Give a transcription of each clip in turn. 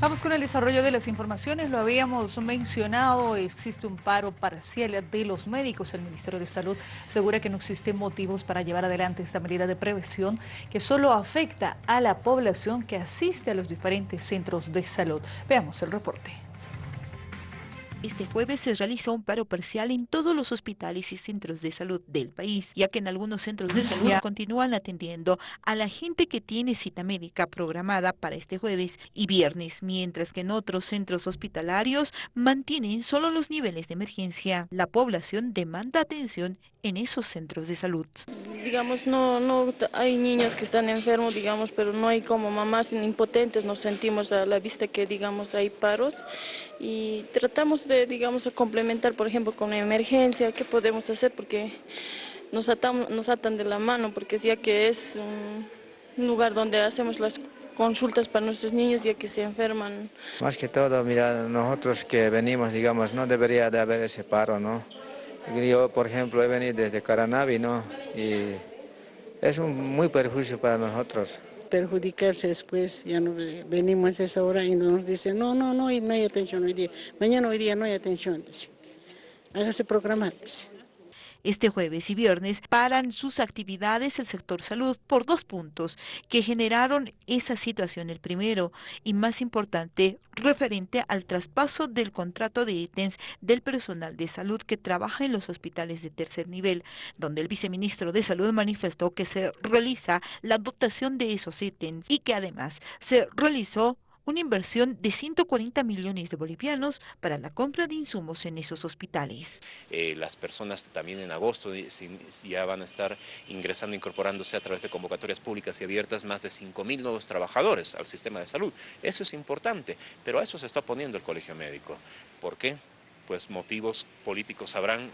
Vamos con el desarrollo de las informaciones. Lo habíamos mencionado, existe un paro parcial de los médicos. El Ministerio de Salud asegura que no existen motivos para llevar adelante esta medida de prevención que solo afecta a la población que asiste a los diferentes centros de salud. Veamos el reporte. Este jueves se realizó un paro parcial en todos los hospitales y centros de salud del país, ya que en algunos centros de salud continúan atendiendo a la gente que tiene cita médica programada para este jueves y viernes, mientras que en otros centros hospitalarios mantienen solo los niveles de emergencia. La población demanda atención en esos centros de salud. Digamos, no, no hay niños que están enfermos, digamos, pero no hay como mamás impotentes, nos sentimos a la vista que, digamos, hay paros y tratamos de, digamos, complementar, por ejemplo, con emergencia, qué podemos hacer, porque nos, atamos, nos atan de la mano, porque ya que es un lugar donde hacemos las consultas para nuestros niños ya que se enferman. Más que todo, mira, nosotros que venimos, digamos, no debería de haber ese paro, ¿no? Yo, por ejemplo, he venido desde Caranavi, ¿no? Y es un muy perjuicio para nosotros. Perjudicarse después, ya no venimos a esa hora y nos dicen, no, no, no, no hay atención hoy día. Mañana hoy día no hay atención. Hágase programar. Este jueves y viernes paran sus actividades el sector salud por dos puntos que generaron esa situación. El primero y más importante referente al traspaso del contrato de ítems del personal de salud que trabaja en los hospitales de tercer nivel, donde el viceministro de Salud manifestó que se realiza la dotación de esos ítems y que además se realizó una inversión de 140 millones de bolivianos para la compra de insumos en esos hospitales. Eh, las personas también en agosto ya van a estar ingresando, incorporándose a través de convocatorias públicas y abiertas más de 5.000 nuevos trabajadores al sistema de salud. Eso es importante, pero a eso se está poniendo el colegio médico. ¿Por qué? Pues motivos políticos habrán,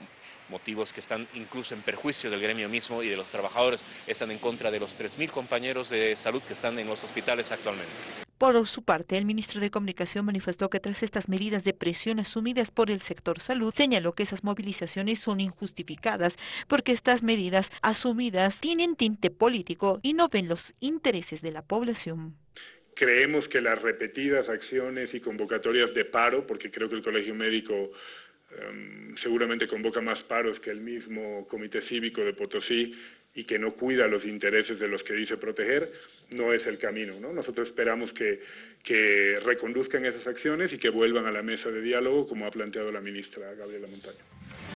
motivos que están incluso en perjuicio del gremio mismo y de los trabajadores, están en contra de los 3.000 compañeros de salud que están en los hospitales actualmente. Por su parte, el ministro de Comunicación manifestó que tras estas medidas de presión asumidas por el sector salud, señaló que esas movilizaciones son injustificadas porque estas medidas asumidas tienen tinte político y no ven los intereses de la población. Creemos que las repetidas acciones y convocatorias de paro, porque creo que el Colegio Médico em, seguramente convoca más paros que el mismo Comité Cívico de Potosí, y que no cuida los intereses de los que dice proteger, no es el camino. ¿no? Nosotros esperamos que, que reconduzcan esas acciones y que vuelvan a la mesa de diálogo, como ha planteado la ministra Gabriela Montaño.